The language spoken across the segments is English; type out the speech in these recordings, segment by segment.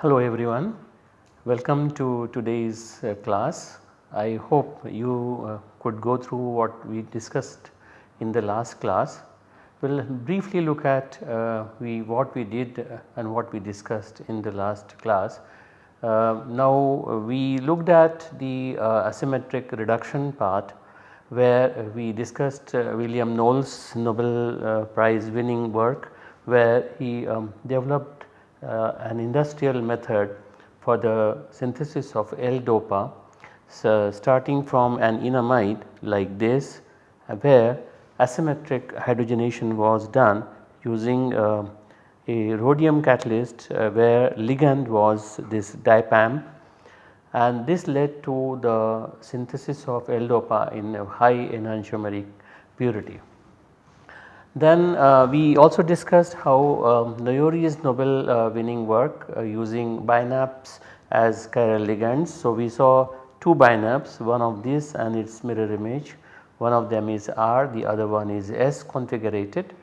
Hello everyone, welcome to today's uh, class. I hope you uh, could go through what we discussed in the last class. We will briefly look at uh, we what we did uh, and what we discussed in the last class. Uh, now we looked at the uh, asymmetric reduction part where we discussed William Knowles Nobel Prize winning work where he um, developed uh, an industrial method for the synthesis of L-DOPA so starting from an enamide like this uh, where asymmetric hydrogenation was done using uh, a rhodium catalyst uh, where ligand was this DIPAMP and this led to the synthesis of L-DOPA in a high enantiomeric purity. Then uh, we also discussed how um, Noyori's Nobel uh, winning work uh, using binaps as chiral ligands. So, we saw two binaps one of this and its mirror image one of them is R the other one is S configurated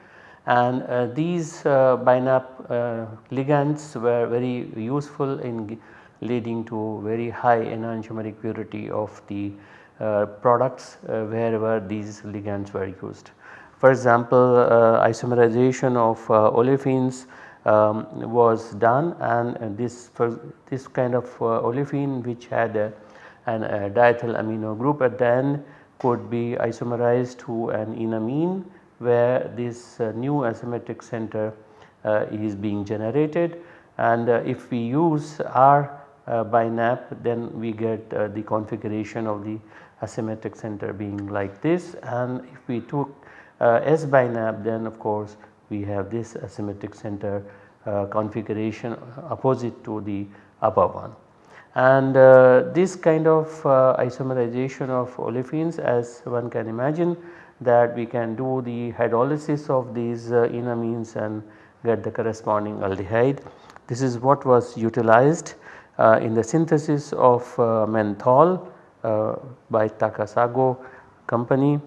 and uh, these uh, binap uh, ligands were very useful in leading to very high enantiomeric purity of the products wherever these ligands were used. For example, uh, isomerization of uh, olefins um, was done and this this kind of uh, olefin which had a, an a diethyl amino group at the end could be isomerized to an enamine where this uh, new asymmetric center uh, is being generated and uh, if we use R binap then we get the configuration of the asymmetric center being like this and if we took S binap then of course we have this asymmetric center configuration opposite to the upper one. And uh, this kind of isomerization of olefins as one can imagine that we can do the hydrolysis of these enamines and get the corresponding aldehyde. This is what was utilized uh, in the synthesis of uh, menthol uh, by Takasago company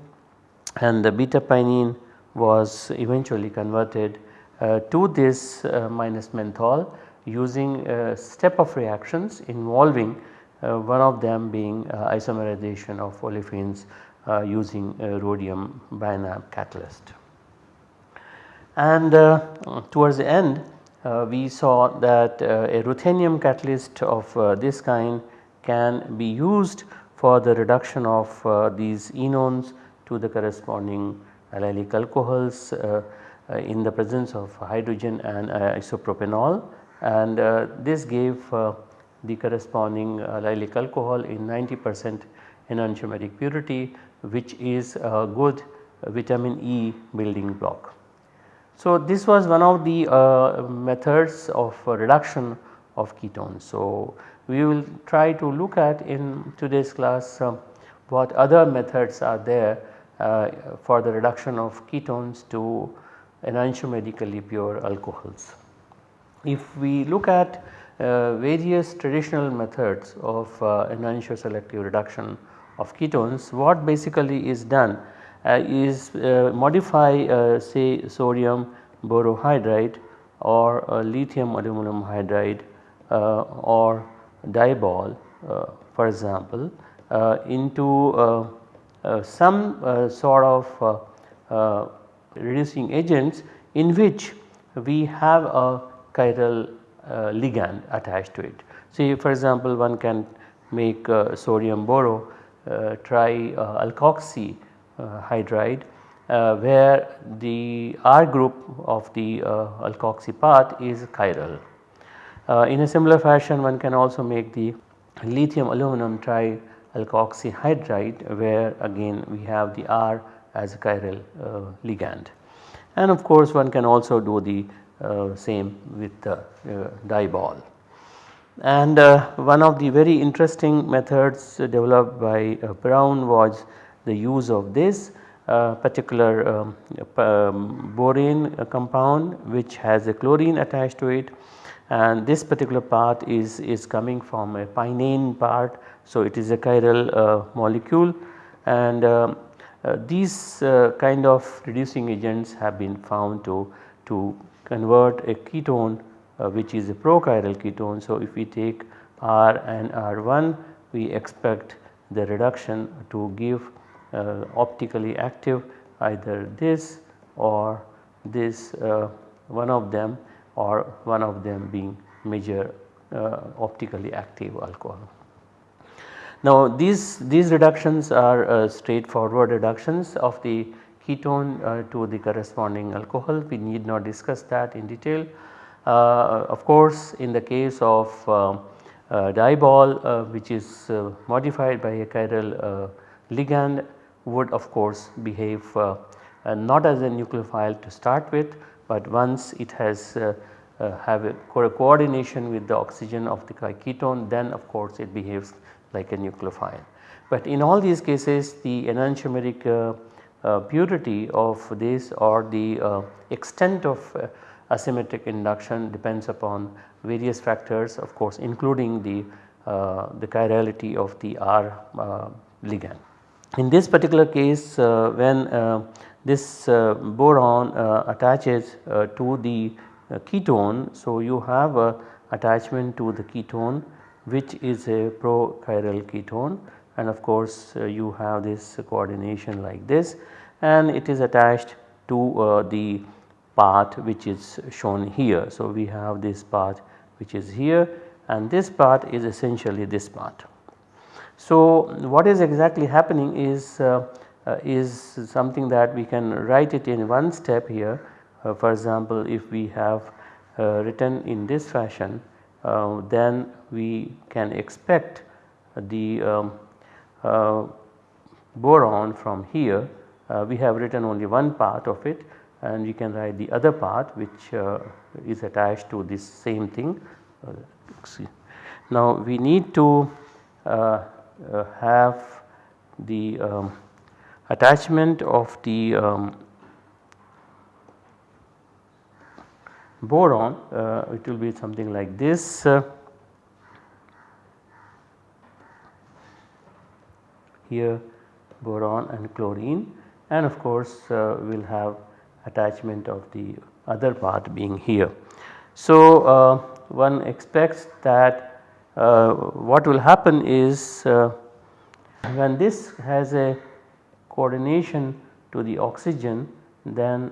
and the beta pinene was eventually converted uh, to this uh, minus menthol using a step of reactions involving uh, one of them being uh, isomerization of olefins uh, using rhodium binap catalyst. And uh, towards the end we saw that a ruthenium catalyst of this kind can be used for the reduction of these enones to the corresponding allylic alcohols uh, uh, in the presence of hydrogen and uh, isopropanol and this gave the corresponding allylic alcohol in 90 percent enantiomeric purity which is a good vitamin E building block. So, this was one of the uh, methods of uh, reduction of ketones. So, we will try to look at in today's class uh, what other methods are there uh, for the reduction of ketones to enantiomerically pure alcohols. If we look at uh, various traditional methods of uh, enantioselective reduction of ketones, what basically is done uh, is uh, modify uh, say sodium borohydride or lithium aluminum hydride or DIBAL for example into uh, some uh, sort of uh, reducing agents in which we have a chiral ligand attached to it. See for example one can make sodium boro tri alkoxy hydride uh, where the R group of the uh, alkoxy path is chiral. Uh, in a similar fashion one can also make the lithium aluminum tri alkoxy hydride where again we have the R as a chiral uh, ligand. And of course one can also do the uh, same with the uh, DIBAL. And uh, one of the very interesting methods developed by uh, Brown was the use of this uh, particular um, um, borane compound which has a chlorine attached to it and this particular part is, is coming from a pinene part. So, it is a chiral uh, molecule and uh, uh, these uh, kind of reducing agents have been found to, to convert a ketone uh, which is a prochiral ketone. So, if we take R and R1 we expect the reduction to give uh, optically active either this or this uh, one of them or one of them being major uh, optically active alcohol. Now these, these reductions are uh, straightforward reductions of the ketone uh, to the corresponding alcohol we need not discuss that in detail. Uh, of course in the case of uh, DIBAL which is modified by a chiral ligand would of course behave not as a nucleophile to start with but once it has uh, have a co coordination with the oxygen of the ketone then of course it behaves like a nucleophile. But in all these cases the enantiomeric uh, purity of this or the uh, extent of uh, asymmetric induction depends upon various factors of course including the, the chirality of the R ligand. In this particular case when this uh, boron uh, attaches uh, to the ketone. So, you have a attachment to the ketone which is a prochiral ketone and of course you have this coordination like this and it is attached to the path which is shown here. So, we have this path which is here and this path is essentially this path. So, what is exactly happening is uh, uh, is something that we can write it in one step here. Uh, for example, if we have uh, written in this fashion then we can expect the um, boron from here uh, we have written only one part of it and we can write the other part which uh, is attached to this same thing. Uh, now we need to have the um, attachment of the um, boron uh, it will be something like this uh, here boron and chlorine and of course uh, we will have attachment of the other part being here. So, uh, one expects that uh, what will happen is uh, when this has a coordination to the oxygen then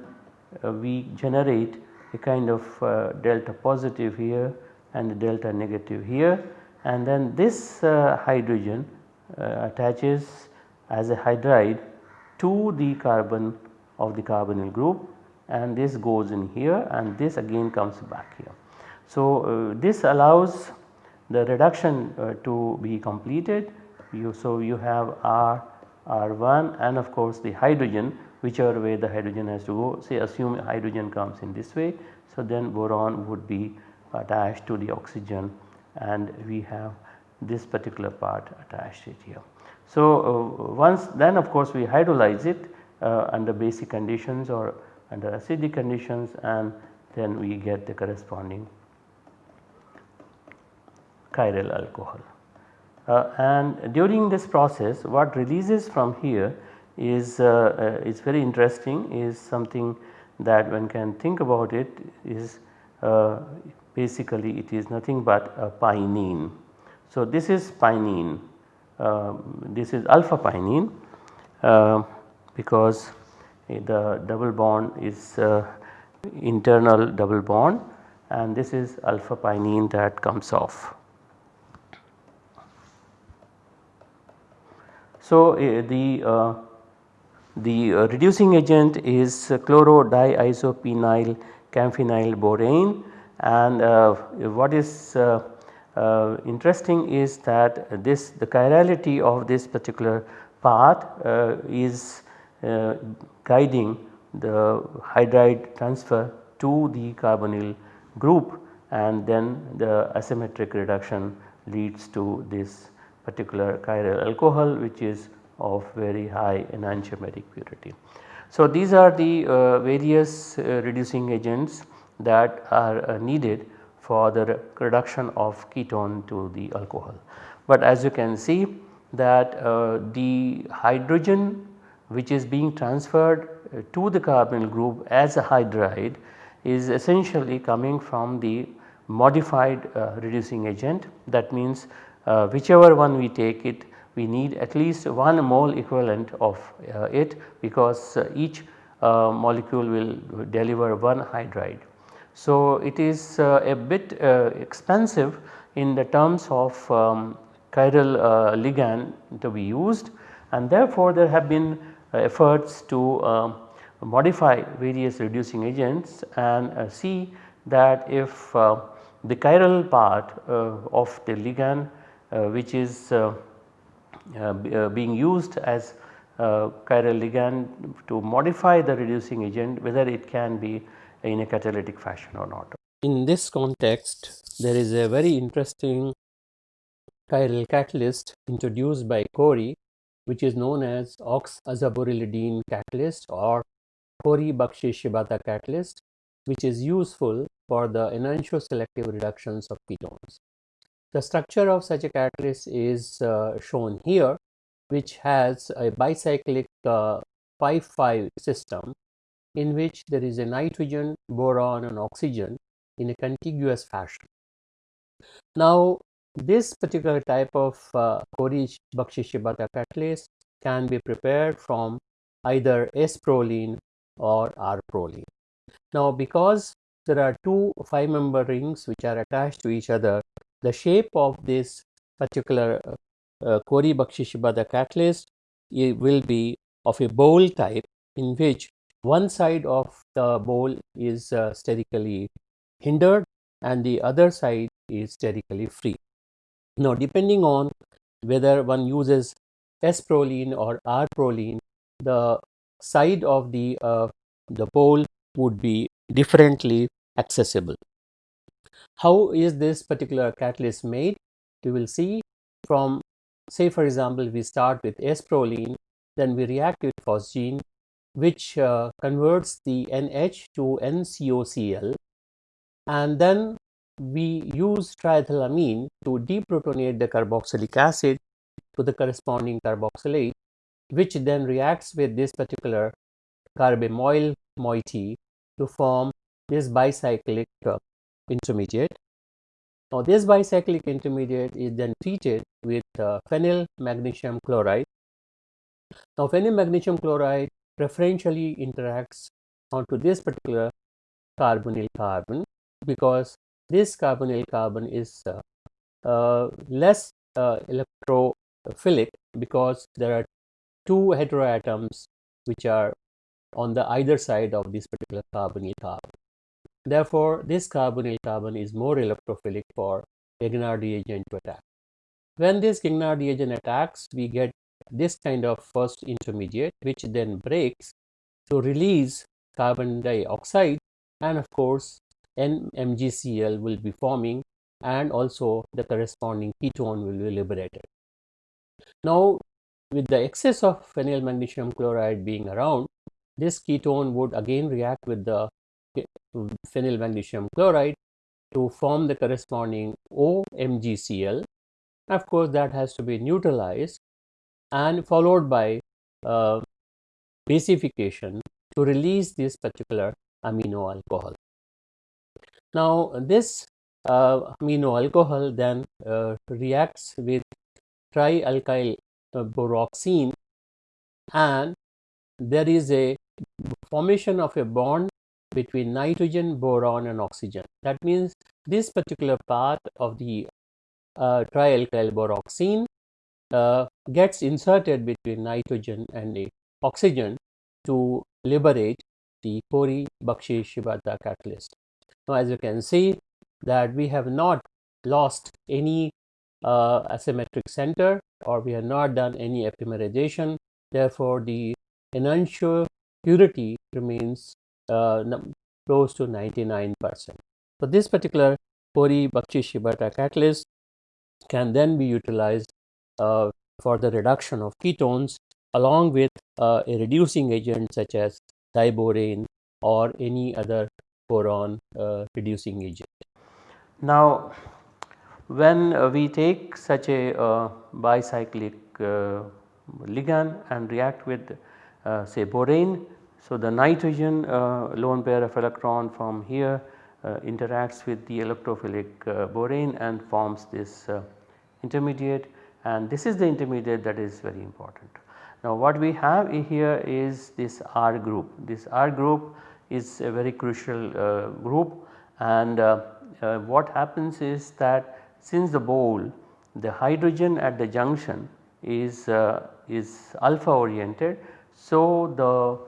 uh, we generate a kind of uh, delta positive here and delta negative here and then this hydrogen attaches as a hydride to the carbon of the carbonyl group and this goes in here and this again comes back here. So, uh, this allows the reduction uh, to be completed you so you have R R1 and of course the hydrogen whichever way the hydrogen has to go say assume hydrogen comes in this way. So, then boron would be attached to the oxygen and we have this particular part attached it here. So, uh, once then of course we hydrolyze it uh, under basic conditions or under acidic conditions and then we get the corresponding chiral alcohol. Uh, and during this process what releases from here is, uh, uh, is very interesting is something that one can think about it is basically it is nothing but a pinene. So, this is pinene, this is alpha pinene because the double bond is internal double bond and this is alpha pinene that comes off. So, uh, the, uh, the uh, reducing agent is chlorodiisopenyl camphenyl borane and what is interesting is that this the chirality of this particular path is guiding the hydride transfer to the carbonyl group and then the asymmetric reduction leads to this particular chiral alcohol which is of very high enantiomeric purity. So, these are the uh, various uh, reducing agents that are uh, needed for the reduction of ketone to the alcohol. But as you can see that uh, the hydrogen which is being transferred uh, to the carbonyl group as a hydride is essentially coming from the modified uh, reducing agent that means uh, whichever one we take it we need at least one mole equivalent of uh, it because uh, each uh, molecule will deliver one hydride. So, it is a bit expensive in the terms of um, chiral ligand to be used. And therefore there have been efforts to um, modify various reducing agents and see that if the chiral part uh, of the ligand uh, which is uh, being used as chiral ligand to modify the reducing agent whether it can be in a catalytic fashion or not. In this context there is a very interesting chiral catalyst introduced by Corey which is known as oxazaborolidine catalyst or Corey-Bakshi-Shibata catalyst which is useful for the enantioselective reductions of ketones. The structure of such a catalyst is uh, shown here which has a bicyclic 5-5 uh, system in which there is a nitrogen, boron and oxygen in a contiguous fashion. Now this particular type of uh, Corey-Bakshi-Shibata catalyst can be prepared from either S-proline or R-proline. Now because there are two 5 member rings which are attached to each other, the shape of this particular uh, uh, Corey-Bakshi-Shibata catalyst will be of a bowl type in which one side of the bowl is uh, sterically hindered and the other side is sterically free. Now depending on whether one uses S-proline or R-proline, the side of the uh, the bowl would be differently accessible. How is this particular catalyst made? We will see from say for example we start with S-proline then we react with phosgene which uh, converts the NH to NCOCl and then we use triethylamine to deprotonate the carboxylic acid to the corresponding carboxylate which then reacts with this particular carbamoyl moiety to form this bicyclic uh, intermediate. Now this bicyclic intermediate is then treated with uh, phenyl magnesium chloride. Now phenyl magnesium chloride preferentially interacts onto this particular carbonyl carbon because this carbonyl carbon is uh, uh, less uh, electrophilic because there are two heteroatoms which are on the either side of this particular carbonyl carbon. Therefore, this carbonyl carbon is more electrophilic for Grignard reagent to attack. When this Grignard reagent attacks, we get this kind of first intermediate which then breaks to release carbon dioxide and of course NMGCl will be forming and also the corresponding ketone will be liberated. Now with the excess of phenyl magnesium chloride being around this ketone would again react with the phenyl magnesium chloride to form the corresponding OMgCl. Of course, that has to be neutralized and followed by uh, basification to release this particular amino alcohol. Now, this uh, amino alcohol then uh, reacts with trialkyl uh, boroxine and there is a formation of a bond between nitrogen, boron and oxygen. That means this particular part of the uh, trialkyl boroxine uh, gets inserted between nitrogen and the oxygen to liberate the Corey-Bakshi-Shibata catalyst. Now as you can see that we have not lost any uh, asymmetric center or we have not done any epimerization. Therefore, the enantiomer purity remains uh, close to 99 percent. So, this particular Corey Bakshi Shibata catalyst can then be utilized uh, for the reduction of ketones along with uh, a reducing agent such as diborane or any other boron uh, reducing agent. Now when we take such a uh, bicyclic uh, ligand and react with uh, say borane. So, the nitrogen lone pair of electron from here interacts with the electrophilic borane and forms this intermediate and this is the intermediate that is very important. Now what we have here is this R group, this R group is a very crucial uh, group and uh, uh, what happens is that since the bowl the hydrogen at the junction is, uh, is alpha oriented. So, the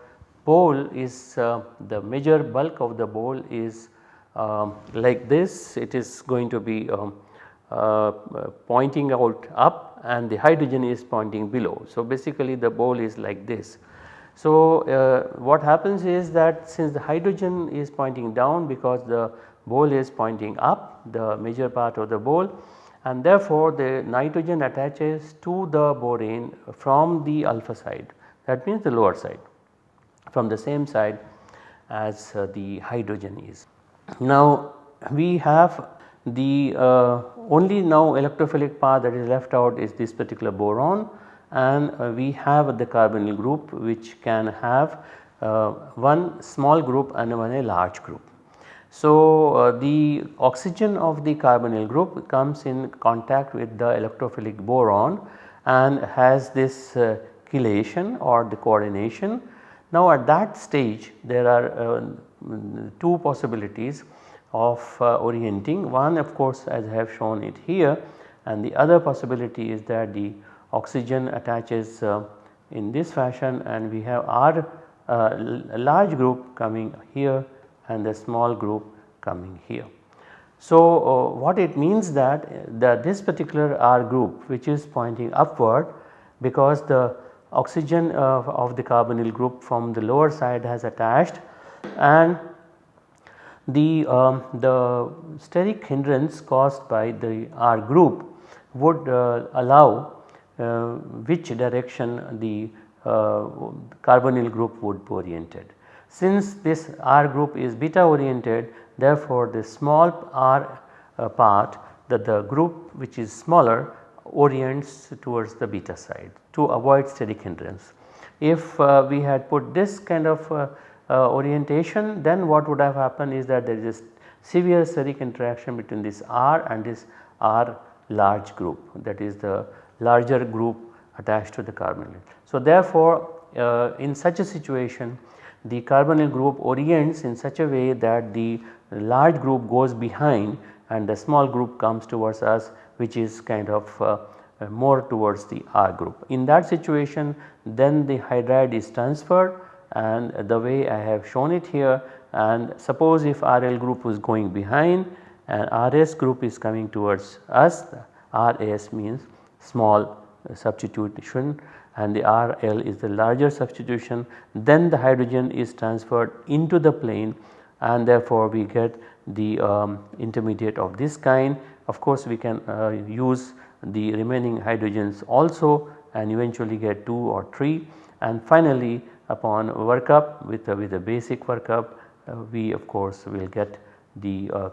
bowl is uh, the major bulk of the bowl is um, like this it is going to be um, uh, pointing out up and the hydrogen is pointing below. So, basically the bowl is like this. So, uh, what happens is that since the hydrogen is pointing down because the bowl is pointing up the major part of the bowl and therefore the nitrogen attaches to the borane from the alpha side that means the lower side from the same side as uh, the hydrogen is. Now we have the uh, only now electrophilic path that is left out is this particular boron and uh, we have the carbonyl group which can have uh, one small group and one a large group. So, uh, the oxygen of the carbonyl group comes in contact with the electrophilic boron and has this uh, chelation or the coordination. Now at that stage there are uh, two possibilities of uh, orienting one of course as I have shown it here and the other possibility is that the oxygen attaches uh, in this fashion and we have our uh, large group coming here and the small group coming here. So, uh, what it means that, that this particular R group which is pointing upward because the oxygen of the carbonyl group from the lower side has attached and the, um, the steric hindrance caused by the R group would uh, allow uh, which direction the uh, carbonyl group would be oriented. Since this R group is beta oriented therefore the small r uh, part that the group which is smaller orients towards the beta side to avoid steric hindrance. If uh, we had put this kind of uh, orientation then what would have happened is that there is a severe steric interaction between this R and this R large group that is the larger group attached to the carbonyl. So therefore uh, in such a situation the carbonyl group orients in such a way that the large group goes behind and the small group comes towards us which is kind of uh, uh more towards the R group. In that situation then the hydride is transferred and the way I have shown it here and suppose if RL group is going behind and RS group is coming towards us RS means small substitution and the RL is the larger substitution then the hydrogen is transferred into the plane and therefore we get the um, intermediate of this kind. Of course we can uh, use the remaining hydrogens also and eventually get 2 or 3 and finally upon workup with a, with a basic workup uh, we of course will get the uh,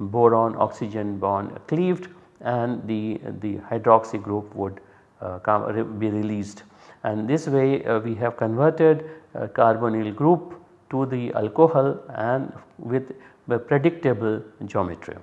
boron oxygen bond cleaved and the, the hydroxy group would uh, be released. And this way uh, we have converted uh, carbonyl group to the alcohol and with the predictable geometry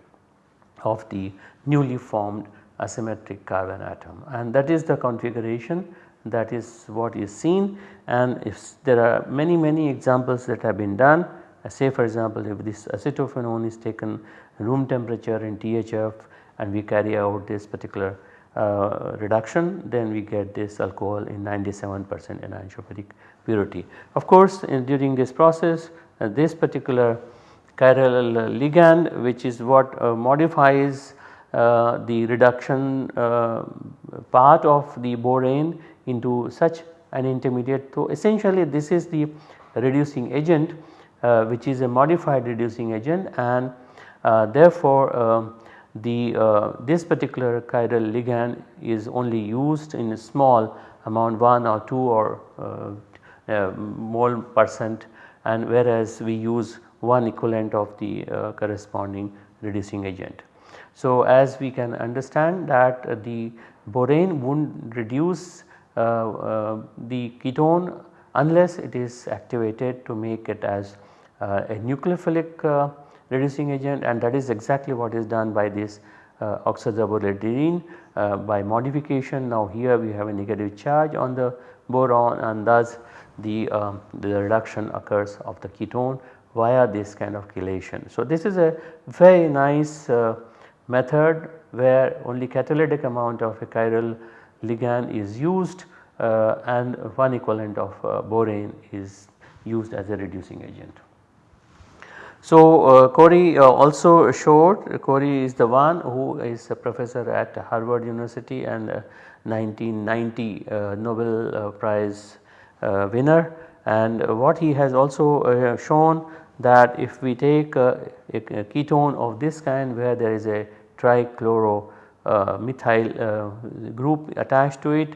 of the newly formed asymmetric carbon atom. And that is the configuration that is what is seen and if there are many many examples that have been done uh, say for example if this acetophenone is taken room temperature in THF and we carry out this particular uh, reduction then we get this alcohol in 97 percent anisotropy purity. Of course during this process uh, this particular chiral ligand which is what uh, modifies uh, the reduction uh, part of the borane into such an intermediate. So essentially this is the reducing agent uh, which is a modified reducing agent and therefore um, the uh, this particular chiral ligand is only used in a small amount 1 or 2 or uh, uh, mole percent and whereas we use one equivalent of the uh, corresponding reducing agent. So as we can understand that the borane would reduce uh, uh, the ketone unless it is activated to make it as uh, a nucleophilic reducing agent and that is exactly what is done by this uh, uh, by modification. Now here we have a negative charge on the boron and thus the, um, the reduction occurs of the ketone via this kind of chelation. So this is a very nice uh, method where only catalytic amount of a chiral ligand is used uh, and one equivalent of uh, borane is used as a reducing agent. So uh, Corey uh, also showed Corey is the one who is a professor at Harvard University and 1990 uh, Nobel uh, Prize winner and what he has also shown that if we take a, a, ketone of this kind where there is a trichloro Uh, methyl uh, group attached to it.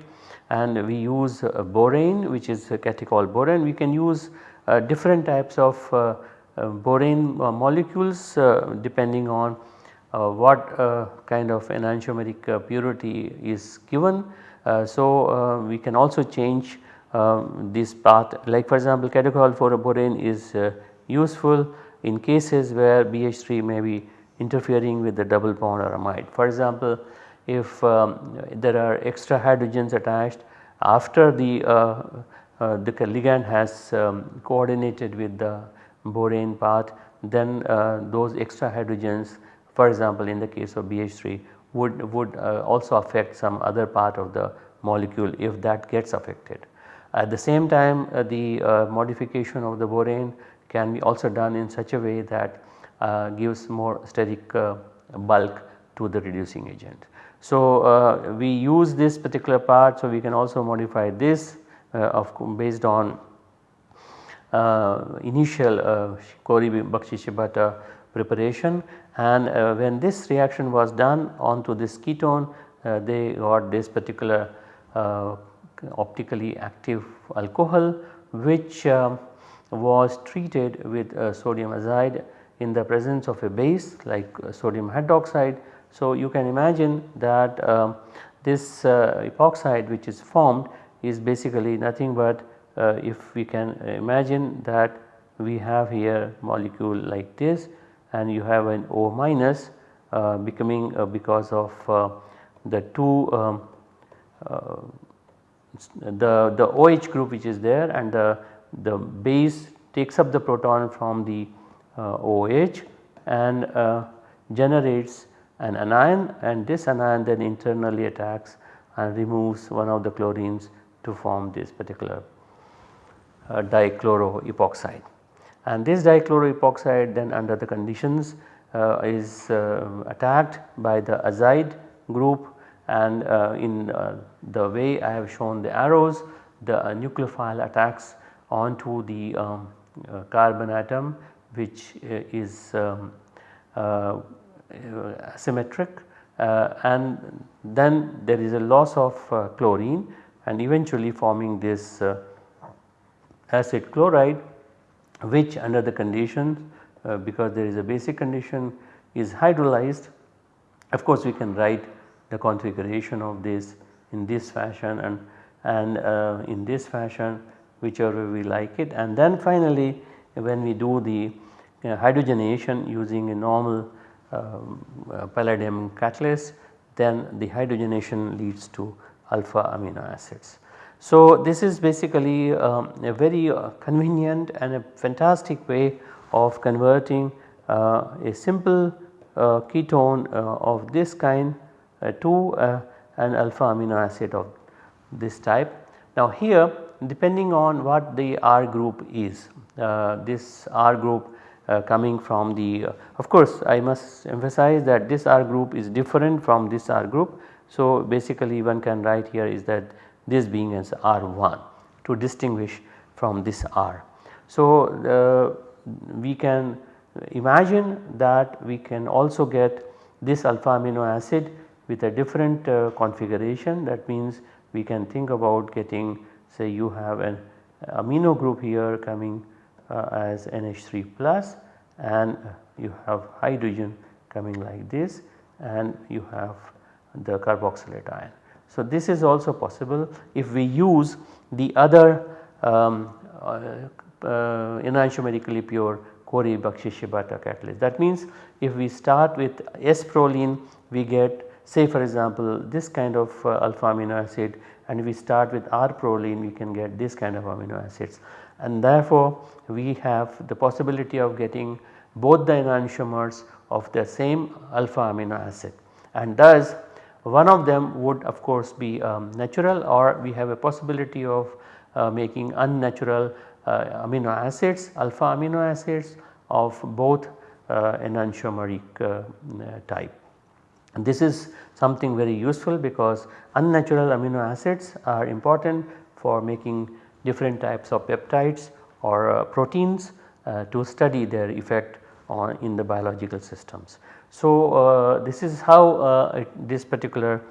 And we use uh, borane which is catechol borane. We can use uh, different types of uh, borane molecules depending on what kind of enantiomeric purity is given. so we can also change um, this path. Like for example catechol for a borane is useful in cases where BH3 may be interfering with the double bond or amide. For example, if um, there are extra hydrogens attached after the, uh, uh, the ligand has um, coordinated with the borane path then uh, those extra hydrogens for example in the case of BH3 would, would uh, also affect some other part of the molecule if that gets affected. At the same time uh, the uh, modification of the borane can be also done in such a way that gives more steric uh, bulk to the reducing agent. So uh, we use this particular part so we can also modify this of based on initial uh, Corey Bakshi Shibata preparation and uh, when this reaction was done onto this ketone uh, they got this particular optically active alcohol which um, was treated with uh, sodium azide in the presence of a base like uh, sodium hydroxide. So, you can imagine that um, this uh, epoxide which is formed is basically nothing but uh, if we can imagine that we have here molecule like this and you have an O minus uh, becoming uh, because of the two um, the, the OH group which is there and the the base takes up the proton from the uh, OH and uh, generates an anion and this anion then internally attacks and removes one of the chlorines to form this particular uh, dichloroepoxide. And this dichloroepoxide then under the conditions uh, is uh, attacked by the azide group and uh, in the way I have shown the arrows the nucleophile attacks onto the um, carbon atom which uh, is um, uh, symmetric and then there is a loss of chlorine and eventually forming this acid chloride which under the conditions uh, because there is a basic condition is hydrolyzed. Of course, we can write the configuration of this in this fashion and, and uh, in this fashion whichever we like it and then finally when we do the uh, hydrogenation using a normal um, uh, palladium catalyst then the hydrogenation leads to alpha amino acids. So this is basically um, a very uh, convenient and a fantastic way of converting uh, a simple uh, ketone uh, of this kind to an alpha amino acid of this type. Now here depending on what the R group is. Uh, this R group uh, coming from the uh, of course I must emphasize that this R group is different from this R group. So basically one can write here is that this being as R1 to distinguish from this R. So we can imagine that we can also get this alpha amino acid with a different uh, configuration that means we can think about getting say you have an amino group here coming as NH3 plus and you have hydrogen coming like this and you have the carboxylate ion. So, this is also possible if we use the other um, uh, uh, enantiomerically pure Corey Bakshi catalyst. That means if we start with S proline we get say for example this kind of uh, alpha amino acid and if we start with R proline we can get this kind of amino acids and therefore we have the possibility of getting both the enantiomers of the same alpha amino acid and thus one of them would of course be um, natural or we have a possibility of uh, making unnatural uh, amino acids alpha amino acids of both uh, enantiomeric uh, type. And this is something very useful because unnatural amino acids are important for making different types of peptides or uh, proteins uh, to study their effect on in the biological systems. So, uh, this is how uh, it, this particular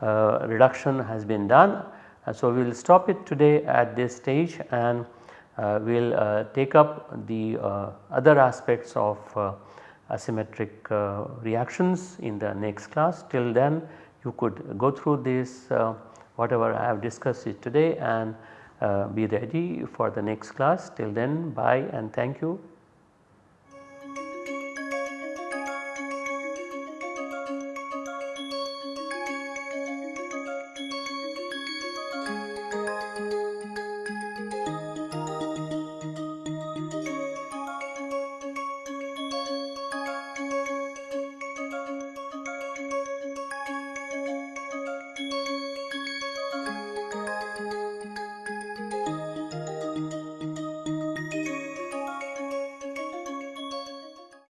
uh, reduction has been done. Uh, so, we will stop it today at this stage and we will take up the other aspects of asymmetric reactions in the next class. Till then you could go through this whatever I have discussed it today and uh, Uh, be ready for the next class till then bye and thank you.